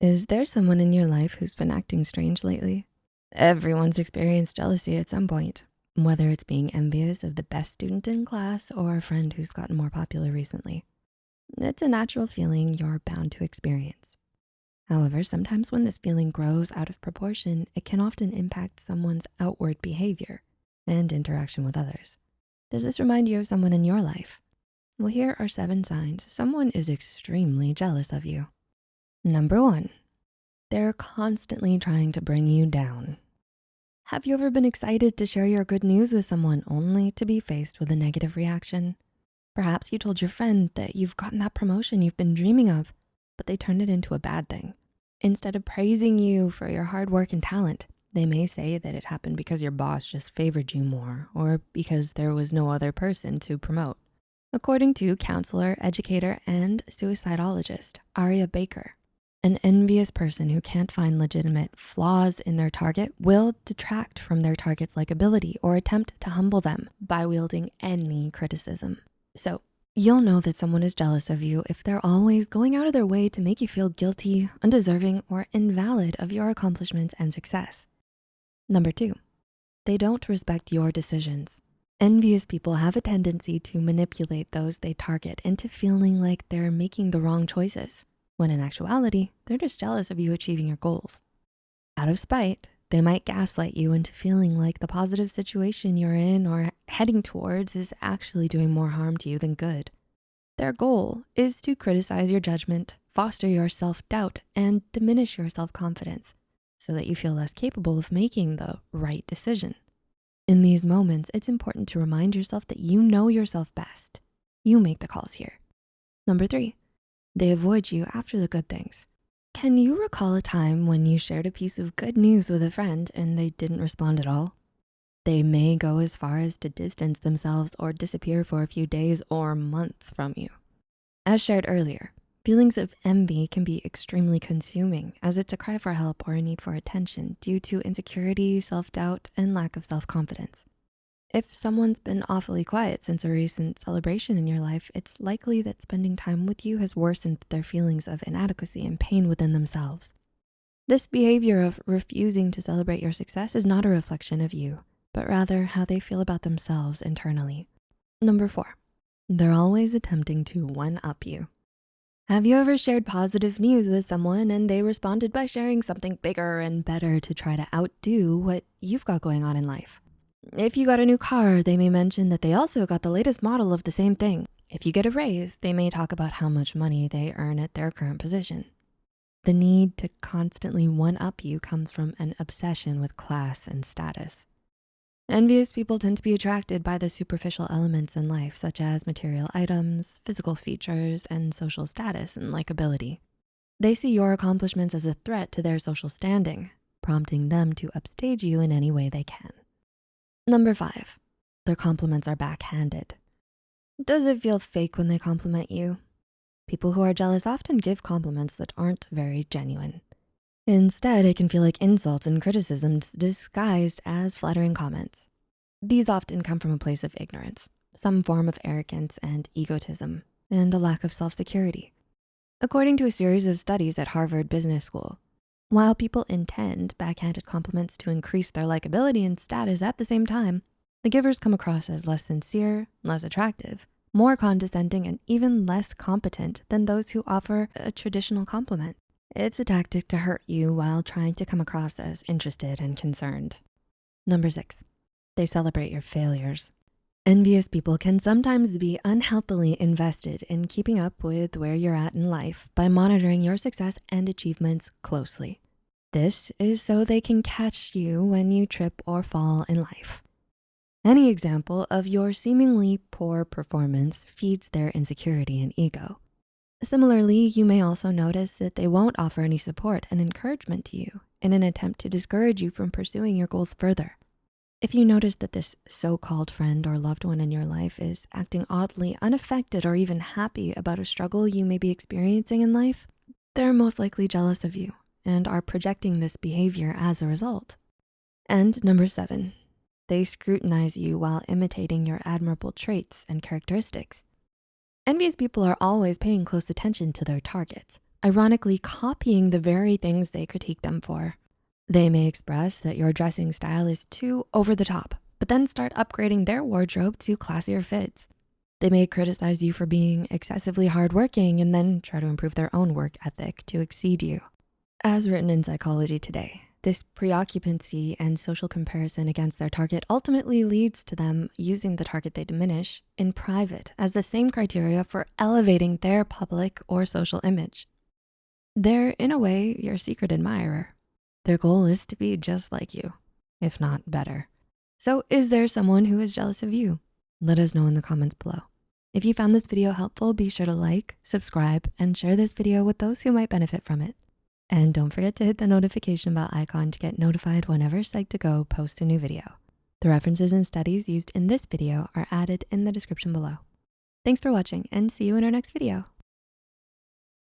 Is there someone in your life who's been acting strange lately? Everyone's experienced jealousy at some point, whether it's being envious of the best student in class or a friend who's gotten more popular recently. It's a natural feeling you're bound to experience. However, sometimes when this feeling grows out of proportion, it can often impact someone's outward behavior and interaction with others. Does this remind you of someone in your life? Well, here are seven signs someone is extremely jealous of you. Number one, they're constantly trying to bring you down. Have you ever been excited to share your good news with someone only to be faced with a negative reaction? Perhaps you told your friend that you've gotten that promotion you've been dreaming of, but they turned it into a bad thing. Instead of praising you for your hard work and talent, they may say that it happened because your boss just favored you more or because there was no other person to promote. According to counselor, educator, and suicidologist Aria Baker, an envious person who can't find legitimate flaws in their target will detract from their target's likability or attempt to humble them by wielding any criticism. So you'll know that someone is jealous of you if they're always going out of their way to make you feel guilty, undeserving, or invalid of your accomplishments and success. Number two, they don't respect your decisions. Envious people have a tendency to manipulate those they target into feeling like they're making the wrong choices when in actuality, they're just jealous of you achieving your goals. Out of spite, they might gaslight you into feeling like the positive situation you're in or heading towards is actually doing more harm to you than good. Their goal is to criticize your judgment, foster your self-doubt, and diminish your self-confidence so that you feel less capable of making the right decision. In these moments, it's important to remind yourself that you know yourself best. You make the calls here. Number three, they avoid you after the good things. Can you recall a time when you shared a piece of good news with a friend and they didn't respond at all? They may go as far as to distance themselves or disappear for a few days or months from you. As shared earlier, feelings of envy can be extremely consuming as it's a cry for help or a need for attention due to insecurity, self-doubt, and lack of self-confidence. If someone's been awfully quiet since a recent celebration in your life, it's likely that spending time with you has worsened their feelings of inadequacy and pain within themselves. This behavior of refusing to celebrate your success is not a reflection of you, but rather how they feel about themselves internally. Number four, they're always attempting to one-up you. Have you ever shared positive news with someone and they responded by sharing something bigger and better to try to outdo what you've got going on in life? If you got a new car, they may mention that they also got the latest model of the same thing. If you get a raise, they may talk about how much money they earn at their current position. The need to constantly one-up you comes from an obsession with class and status. Envious people tend to be attracted by the superficial elements in life, such as material items, physical features, and social status and likability. They see your accomplishments as a threat to their social standing, prompting them to upstage you in any way they can. Number five, their compliments are backhanded. Does it feel fake when they compliment you? People who are jealous often give compliments that aren't very genuine. Instead, it can feel like insults and criticisms disguised as flattering comments. These often come from a place of ignorance, some form of arrogance and egotism, and a lack of self-security. According to a series of studies at Harvard Business School, while people intend backhanded compliments to increase their likability and status at the same time, the givers come across as less sincere, less attractive, more condescending, and even less competent than those who offer a traditional compliment. It's a tactic to hurt you while trying to come across as interested and concerned. Number six, they celebrate your failures. Envious people can sometimes be unhealthily invested in keeping up with where you're at in life by monitoring your success and achievements closely. This is so they can catch you when you trip or fall in life. Any example of your seemingly poor performance feeds their insecurity and ego. Similarly, you may also notice that they won't offer any support and encouragement to you in an attempt to discourage you from pursuing your goals further. If you notice that this so-called friend or loved one in your life is acting oddly unaffected or even happy about a struggle you may be experiencing in life, they're most likely jealous of you and are projecting this behavior as a result. And number seven, they scrutinize you while imitating your admirable traits and characteristics. Envious people are always paying close attention to their targets, ironically copying the very things they critique them for. They may express that your dressing style is too over the top, but then start upgrading their wardrobe to classier fits. They may criticize you for being excessively hardworking and then try to improve their own work ethic to exceed you. As written in Psychology Today, this preoccupancy and social comparison against their target ultimately leads to them using the target they diminish in private as the same criteria for elevating their public or social image. They're, in a way, your secret admirer. Their goal is to be just like you, if not better. So is there someone who is jealous of you? Let us know in the comments below. If you found this video helpful, be sure to like, subscribe, and share this video with those who might benefit from it. And don't forget to hit the notification bell icon to get notified whenever Psych2Go posts a new video. The references and studies used in this video are added in the description below. Thanks for watching and see you in our next video.